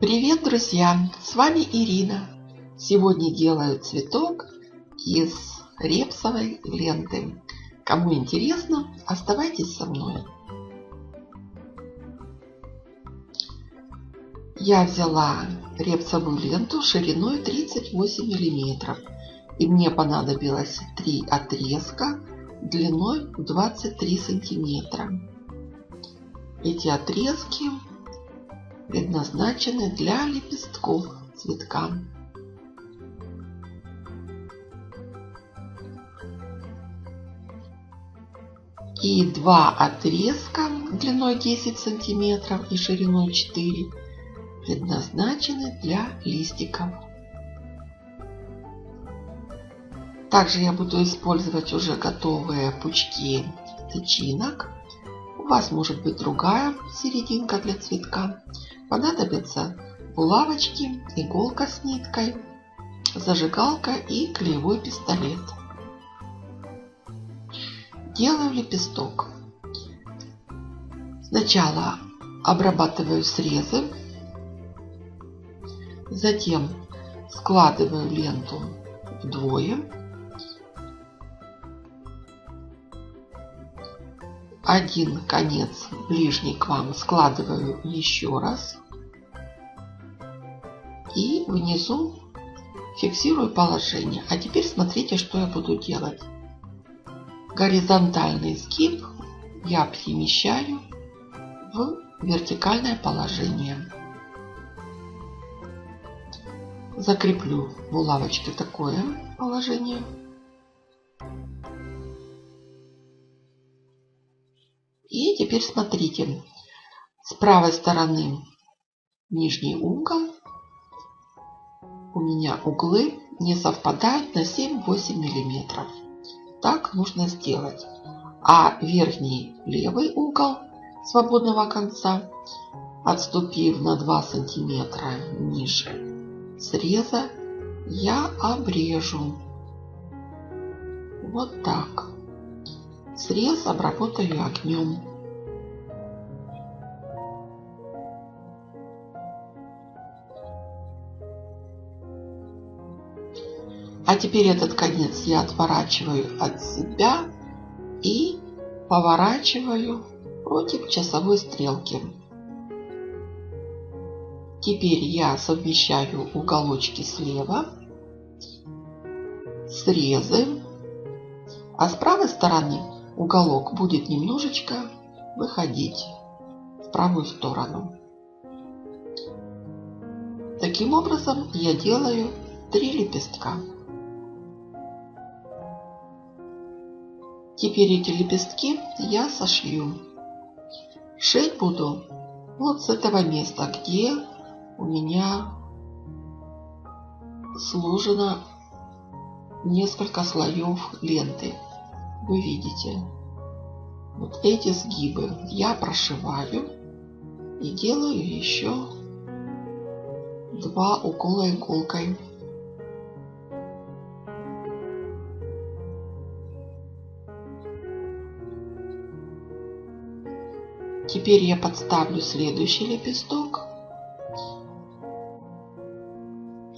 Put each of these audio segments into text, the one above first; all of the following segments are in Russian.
Привет, друзья! С вами Ирина. Сегодня делаю цветок из репсовой ленты. Кому интересно, оставайтесь со мной. Я взяла репсовую ленту шириной 38 миллиметров. И мне понадобилось три отрезка длиной 23 сантиметра. Эти отрезки предназначены для лепестков цветка. И два отрезка длиной 10 сантиметров и шириной 4 предназначены для листиков. Также я буду использовать уже готовые пучки тычинок. У вас может быть другая серединка для цветка. Понадобятся булавочки, иголка с ниткой, зажигалка и клеевой пистолет. Делаю лепесток. Сначала обрабатываю срезы, затем складываю ленту вдвое. Один конец ближний к вам складываю еще раз. И внизу фиксирую положение. А теперь смотрите, что я буду делать. Горизонтальный сгиб я перемещаю в вертикальное положение. Закреплю булавочкой такое положение. И теперь смотрите. С правой стороны нижний угол. У меня углы не совпадают на 7-8 миллиметров. Так нужно сделать. А верхний левый угол свободного конца, отступив на 2 сантиметра ниже среза, я обрежу. Вот так. Срез обработаю огнем. А теперь этот конец я отворачиваю от себя и поворачиваю против часовой стрелки. Теперь я совмещаю уголочки слева, срезы, а с правой стороны уголок будет немножечко выходить в правую сторону. Таким образом я делаю три лепестка. Теперь эти лепестки я сошью. Шить буду вот с этого места, где у меня сложено несколько слоев ленты вы видите вот эти сгибы я прошиваю и делаю еще два укола иголкой. Теперь я подставлю следующий лепесток.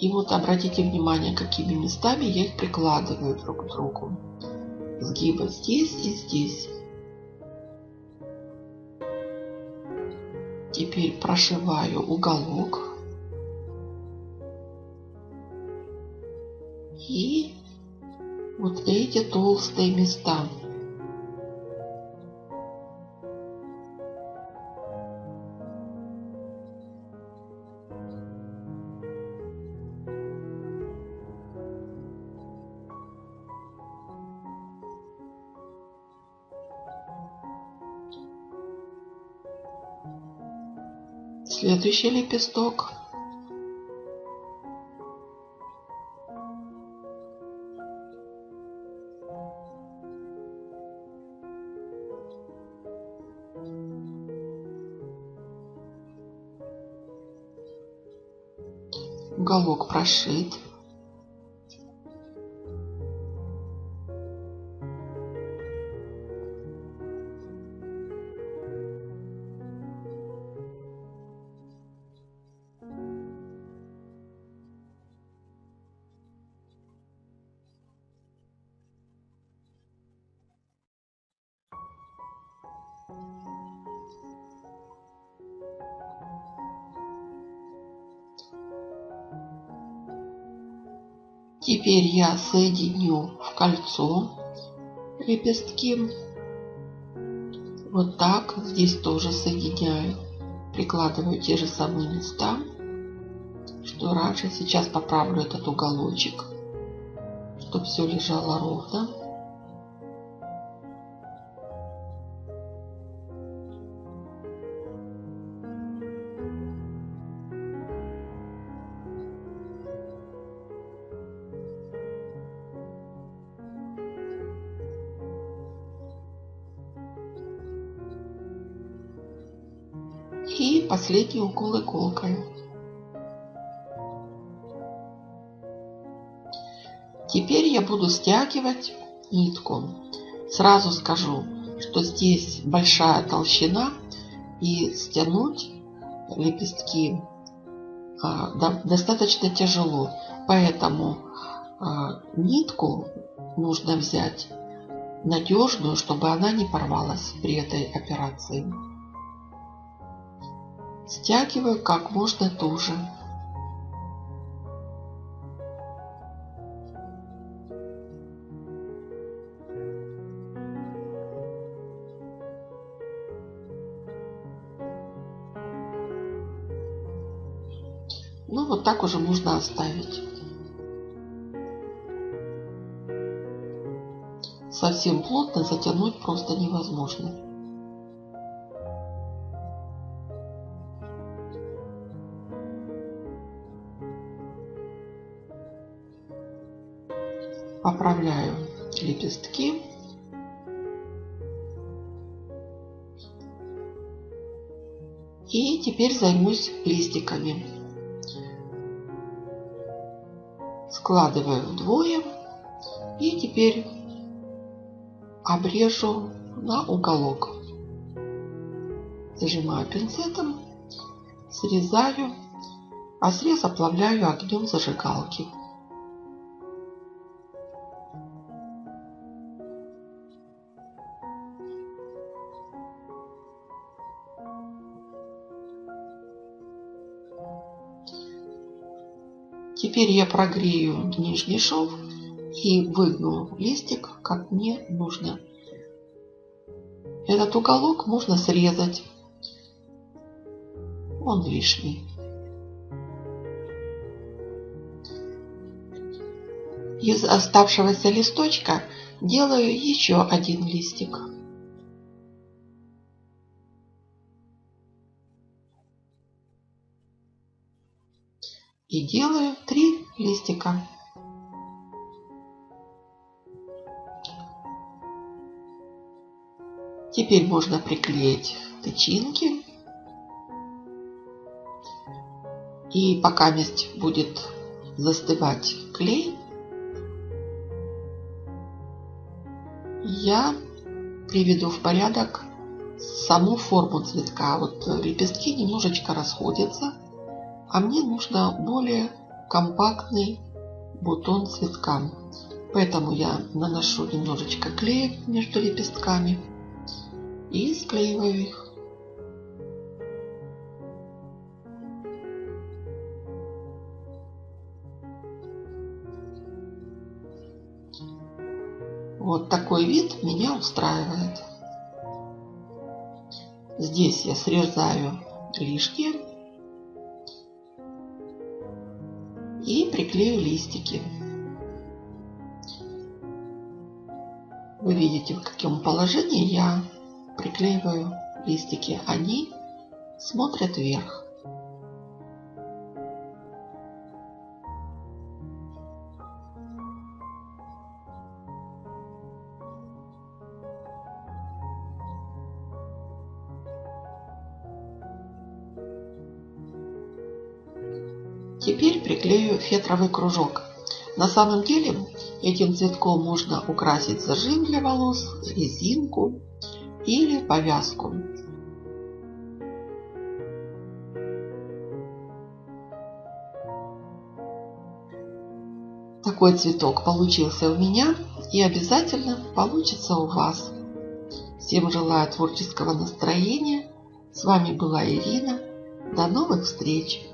И вот обратите внимание, какими местами я их прикладываю друг к другу сгиба здесь и здесь. Теперь прошиваю уголок. И вот эти толстые места. Следующий лепесток. Уголок прошит. Теперь я соединю в кольцо лепестки. Вот так. Здесь тоже соединяю. Прикладываю те же самые места, что раньше. Сейчас поправлю этот уголочек, чтобы все лежало ровно. И последний укол иголкой. Теперь я буду стягивать нитку. Сразу скажу, что здесь большая толщина и стянуть лепестки а, достаточно тяжело. Поэтому а, нитку нужно взять надежную, чтобы она не порвалась при этой операции. Стягиваю как можно туже. Ну, вот так уже можно оставить. Совсем плотно затянуть просто невозможно. Поправляю лепестки. И теперь займусь листиками. Складываю вдвое. И теперь обрежу на уголок. Зажимаю пинцетом, срезаю, а срез оплавляю огнем зажигалки. Теперь я прогрею нижний шов и выгну листик, как мне нужно. Этот уголок можно срезать. Он лишний. Из оставшегося листочка делаю еще один листик. Делаю три листика. Теперь можно приклеить тычинки. И пока месть будет застывать клей, я приведу в порядок саму форму цветка. Вот лепестки немножечко расходятся. А мне нужно более компактный бутон цветка. Поэтому я наношу немножечко клея между лепестками и склеиваю их. Вот такой вид меня устраивает. Здесь я срезаю лишнее Вы видите, в каком положении я приклеиваю листики. Они смотрят вверх. Теперь приклею фетровый кружок. На самом деле этим цветком можно украсить зажим для волос, резинку или повязку. Такой цветок получился у меня и обязательно получится у вас. Всем желаю творческого настроения. С вами была Ирина. До новых встреч!